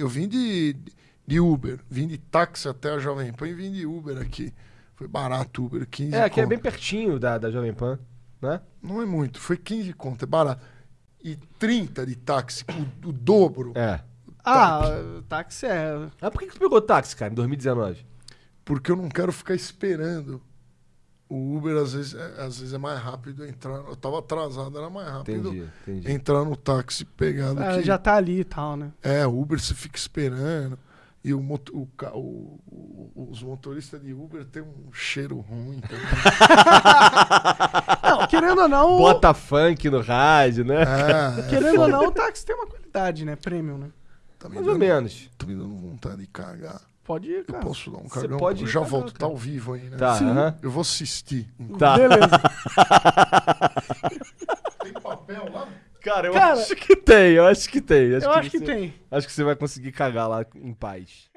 eu vim de, de Uber. Vim de táxi até a Jovem Pan e vim de Uber aqui. Foi barato Uber, 15 É, aqui é conto. bem pertinho da, da Jovem Pan, né? Não é muito, foi 15 conto, é barato. E 30 de táxi, o, o dobro. É. Ah, táxi é. Ah, por que, que tu pegou táxi, cara, em 2019? Porque eu não quero ficar esperando. O Uber às vezes, é, às vezes é mais rápido entrar. Eu tava atrasado, era mais rápido Entendi, entendi. entrar no táxi pegar do é, que. já tá ali e tal, né? É, o Uber você fica esperando. E o, moto- o o- o- os motoristas de Uber têm um cheiro ruim também. Não, querendo ou não. Bota funk no rádio, né? É, Querendo ou não, o táxi tem uma qualidade, né? Premium, né? tá me Mais ou dando, menos. tá me dando vontade de cagar. Pode ir, Eu cara. posso dar um Você cagão? pode eu ir já cagar, volto, tá cara. ao vivo aí, né? Tá, aham. Eu vou assistir. Tá. Beleza. Tem papel lá? Cara, eu Cara- acho que tem, eu acho que tem. Eu acho que você- tem. Acho que você vai conseguir cagar lá em paz.